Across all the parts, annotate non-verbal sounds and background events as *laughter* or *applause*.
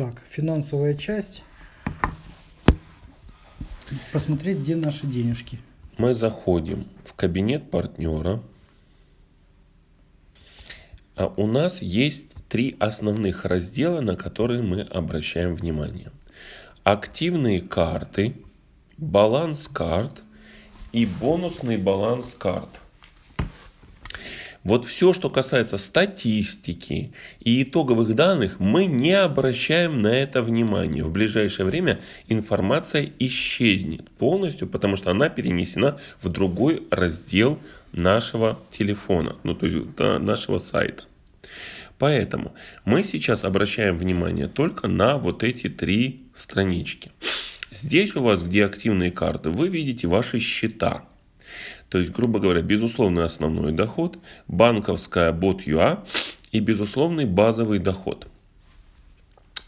Так, финансовая часть. Посмотреть, где наши денежки. Мы заходим в кабинет партнера. А у нас есть три основных раздела, на которые мы обращаем внимание. Активные карты, баланс карт и бонусный баланс карт. Вот все, что касается статистики и итоговых данных, мы не обращаем на это внимания. В ближайшее время информация исчезнет полностью, потому что она перенесена в другой раздел нашего телефона, ну то есть нашего сайта. Поэтому мы сейчас обращаем внимание только на вот эти три странички. Здесь у вас, где активные карты, вы видите ваши счета. То есть, грубо говоря, безусловный основной доход, банковская бот.ua и безусловный базовый доход.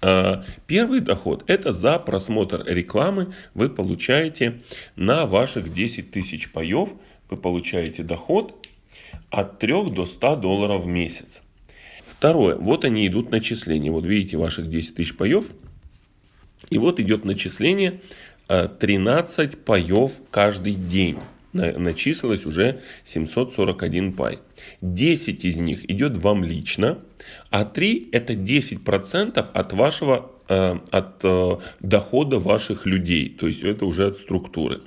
А, первый доход – это за просмотр рекламы вы получаете на ваших 10 тысяч паев, вы получаете доход от 3 до 100 долларов в месяц. Второе, вот они идут начисления. Вот видите ваших 10 тысяч паев. И вот идет начисление 13 а, паев каждый день начислилось уже 741 пай. 10 из них идет вам лично, а 3 это 10% от вашего э, от э, дохода ваших людей. То есть это уже от структуры.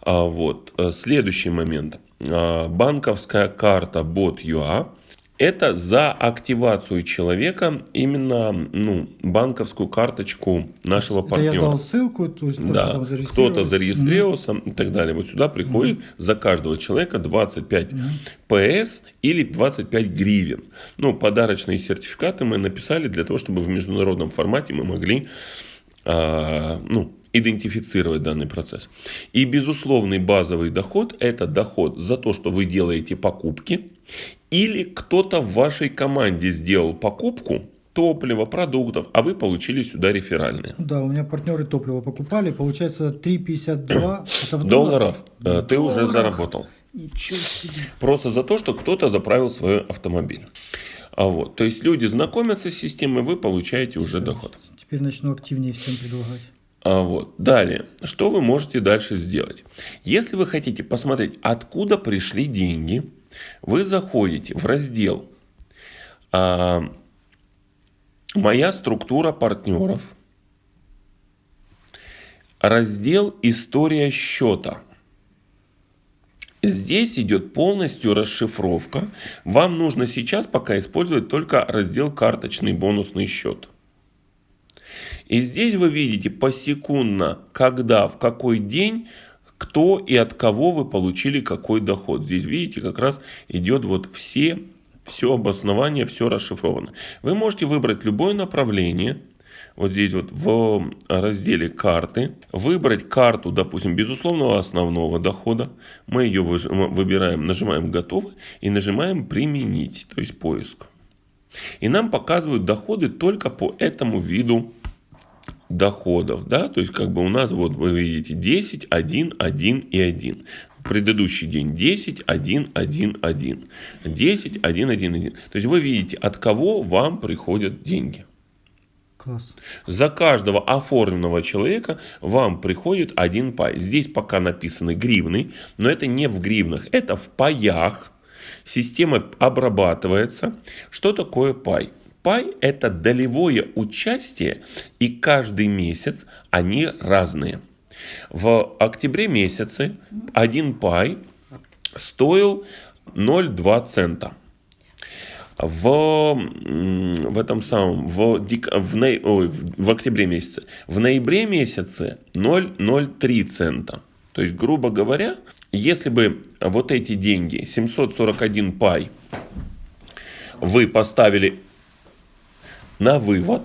А вот. Э, следующий момент. А, банковская карта bot.ua это за активацию человека именно ну, банковскую карточку нашего это партнера. Я дал ссылку, то есть да, кто-то зарегистрировался mm-hmm. и так далее. Вот сюда приходит mm-hmm. за каждого человека 25 mm-hmm. ПС или 25 гривен. Ну, подарочные сертификаты мы написали для того, чтобы в международном формате мы могли а, ну, идентифицировать данный процесс. И безусловный базовый доход – это доход за то, что вы делаете покупки, или кто-то в вашей команде сделал покупку топлива, продуктов, а вы получили сюда реферальные. Да, у меня партнеры топливо покупали, получается 3,52 *coughs* это в долларов. Долларах? Ты долларах. уже заработал. Ничего себе. Просто за то, что кто-то заправил свой автомобиль. А вот, то есть люди знакомятся с системой, вы получаете уже Все. доход. Теперь начну активнее всем предлагать. А вот. Далее, что вы можете дальше сделать? Если вы хотите посмотреть, откуда пришли деньги, вы заходите в раздел а, «Моя структура партнеров», раздел «История счета». Здесь идет полностью расшифровка. Вам нужно сейчас пока использовать только раздел «Карточный бонусный счет». И здесь вы видите посекундно, когда, в какой день, кто и от кого вы получили какой доход. Здесь видите, как раз идет вот все, все обоснование, все расшифровано. Вы можете выбрать любое направление, вот здесь вот в разделе карты, выбрать карту, допустим, безусловного основного дохода. Мы ее выбираем, нажимаем готово и нажимаем применить, то есть поиск. И нам показывают доходы только по этому виду доходов, да, то есть как бы у нас вот вы видите 10, 1, 1 и 1. В предыдущий день 10, 1, 1, 1. 10, 1, 1, 1. То есть вы видите, от кого вам приходят деньги. Класс. За каждого оформленного человека вам приходит один пай. Здесь пока написаны гривны, но это не в гривнах, это в паях. Система обрабатывается. Что такое пай? Пай – это долевое участие, и каждый месяц они разные. В октябре месяце один пай стоил 0,2 цента. В, в этом самом, в, дек, в, ной, ой, в октябре месяце. В ноябре месяце 0,03 цента. То есть, грубо говоря, если бы вот эти деньги, 741 пай, вы поставили на вывод,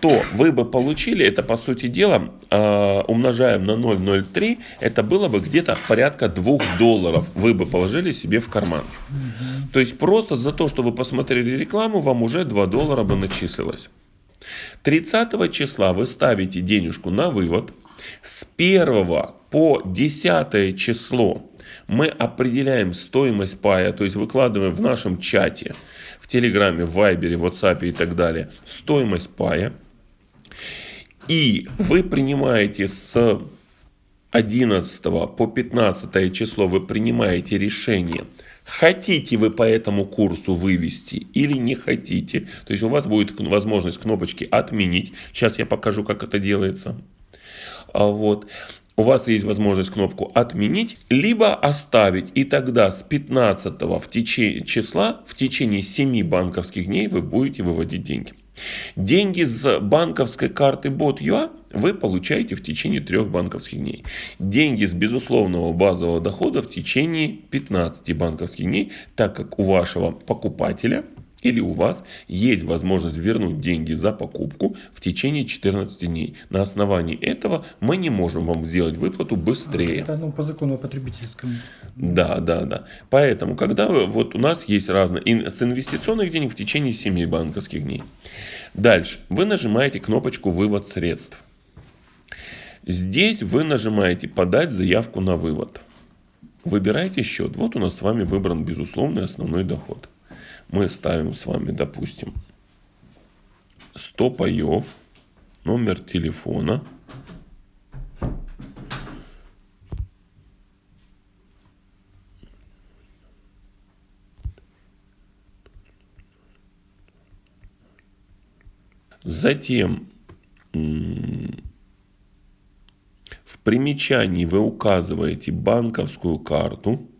то вы бы получили, это по сути дела, э, умножаем на 0,03, это было бы где-то порядка 2 долларов вы бы положили себе в карман. Угу. То есть просто за то, что вы посмотрели рекламу, вам уже 2 доллара бы начислилось. 30 числа вы ставите денежку на вывод. С 1 по 10 число мы определяем стоимость пая, то есть выкладываем в нашем чате в Телеграме, Вайбере, в WhatsApp и так далее стоимость пая. И вы принимаете с 11 по 15 число, вы принимаете решение, хотите вы по этому курсу вывести или не хотите. То есть у вас будет возможность кнопочки отменить. Сейчас я покажу, как это делается. А вот у вас есть возможность кнопку «Отменить», либо оставить. И тогда с 15 в течение, числа в течение 7 банковских дней вы будете выводить деньги. Деньги с банковской карты Bot.ua вы получаете в течение трех банковских дней. Деньги с безусловного базового дохода в течение 15 банковских дней, так как у вашего покупателя – или у вас есть возможность вернуть деньги за покупку в течение 14 дней. На основании этого мы не можем вам сделать выплату быстрее. Это ну, по закону потребительскому. Да, да, да. Поэтому, когда вы, вот у нас есть разные, с инвестиционных денег в течение 7 банковских дней. Дальше, вы нажимаете кнопочку «Вывод средств». Здесь вы нажимаете «Подать заявку на вывод». Выбираете счет. Вот у нас с вами выбран безусловный основной доход мы ставим с вами, допустим, 100 паев, номер телефона, Затем в примечании вы указываете банковскую карту.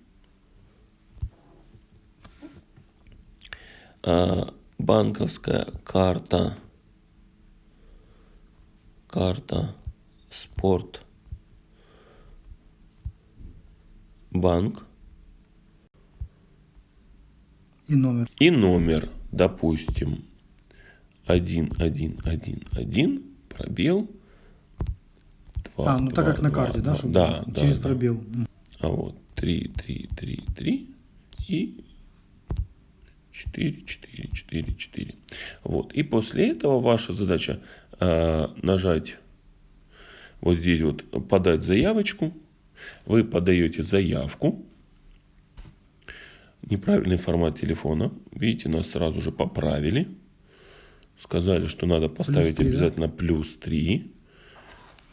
Банковская карта, карта спорт, банк. И номер. И номер, допустим, 1111, пробел. 2, а, ну 2, так как 2, на карте, 2, да? Чтобы да, через да, пробел. А вот 3, 3, 3, 3 и 4, 4, 4, 4. Вот. И после этого ваша задача э, нажать вот здесь вот подать заявочку. Вы подаете заявку. Неправильный формат телефона. Видите, нас сразу же поправили. Сказали, что надо поставить 3, обязательно да? плюс 3.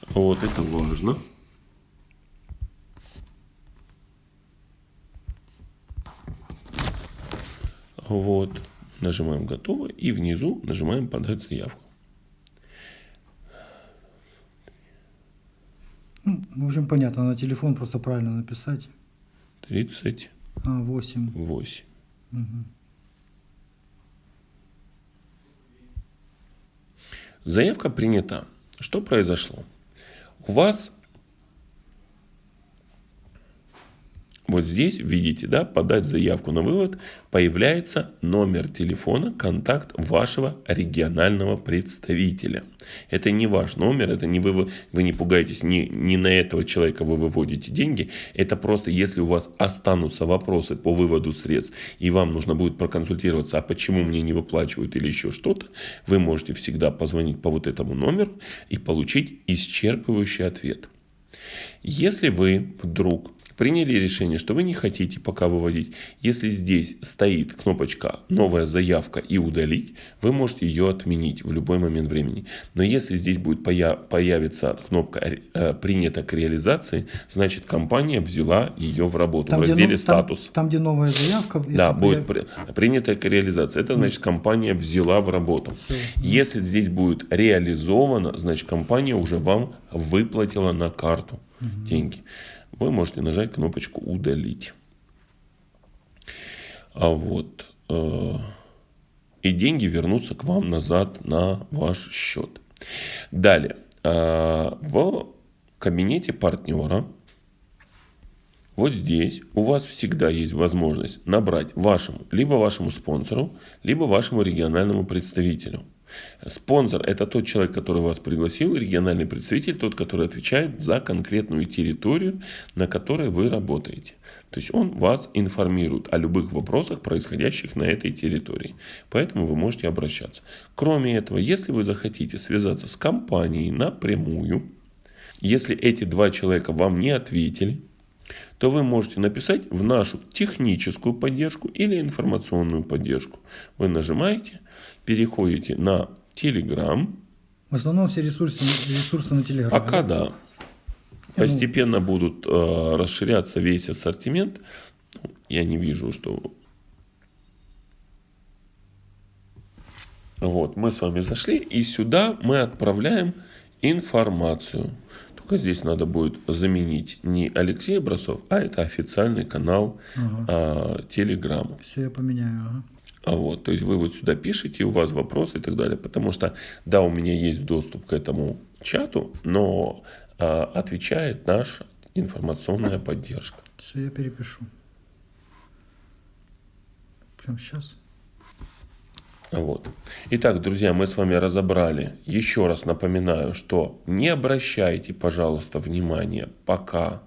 Вот это важно. Вот. Нажимаем «Готово» и внизу нажимаем «Подать заявку». Ну, в общем, понятно, на телефон просто правильно написать. 30. А, 8. 8. Угу. Заявка принята. Что произошло? У вас Вот здесь, видите, да, подать заявку на вывод, появляется номер телефона, контакт вашего регионального представителя. Это не ваш номер, это не вы, вы не пугаетесь, не, не на этого человека вы выводите деньги. Это просто, если у вас останутся вопросы по выводу средств, и вам нужно будет проконсультироваться, а почему мне не выплачивают или еще что-то, вы можете всегда позвонить по вот этому номеру и получить исчерпывающий ответ. Если вы вдруг приняли решение, что вы не хотите пока выводить, если здесь стоит кнопочка «Новая заявка» и «Удалить», вы можете ее отменить в любой момент времени. Но если здесь будет появиться кнопка э, «Принято к реализации», значит компания взяла ее в работу там, в разделе где, «Статус». Там, там, где новая заявка. Да, будет появ... принято к реализации. Это значит компания взяла в работу. Все. Если здесь будет реализовано, значит компания уже вам выплатила на карту угу. деньги вы можете нажать кнопочку «Удалить». А вот, э, и деньги вернутся к вам назад на ваш счет. Далее, э, в кабинете партнера, вот здесь у вас всегда есть возможность набрать вашему, либо вашему спонсору, либо вашему региональному представителю. Спонсор – это тот человек, который вас пригласил, региональный представитель, тот, который отвечает за конкретную территорию, на которой вы работаете. То есть он вас информирует о любых вопросах, происходящих на этой территории. Поэтому вы можете обращаться. Кроме этого, если вы захотите связаться с компанией напрямую, если эти два человека вам не ответили, то вы можете написать в нашу техническую поддержку или информационную поддержку. Вы нажимаете, переходите на Telegram. В основном все ресурсы, ресурсы на Телеграме. Пока да. Постепенно будут э, расширяться весь ассортимент. Ну, Я не вижу, что... Вот, мы с вами зашли, и сюда мы отправляем информацию. Только здесь надо будет заменить не Алексей Образцов, а это официальный канал Ага. Телеграм. Все я поменяю. Ага. А вот, то есть вы вот сюда пишете, у вас вопросы и так далее. Потому что, да, у меня есть доступ к этому чату, но а, отвечает наша информационная поддержка. Все я перепишу. Прям сейчас. Вот. Итак, друзья, мы с вами разобрали. Еще раз напоминаю, что не обращайте, пожалуйста, внимания пока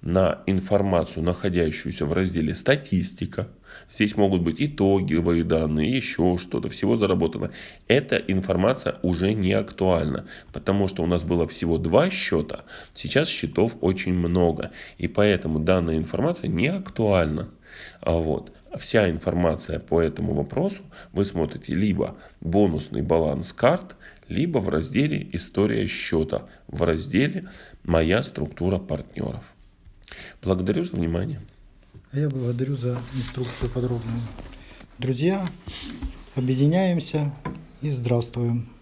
на информацию, находящуюся в разделе «Статистика». Здесь могут быть итоговые данные, еще что-то, всего заработано. Эта информация уже не актуальна, потому что у нас было всего два счета, сейчас счетов очень много. И поэтому данная информация не актуальна. А вот вся информация по этому вопросу вы смотрите либо бонусный баланс карт, либо в разделе «История счета», в разделе «Моя структура партнеров». Благодарю за внимание. А я благодарю за инструкцию подробную. Друзья, объединяемся и здравствуем.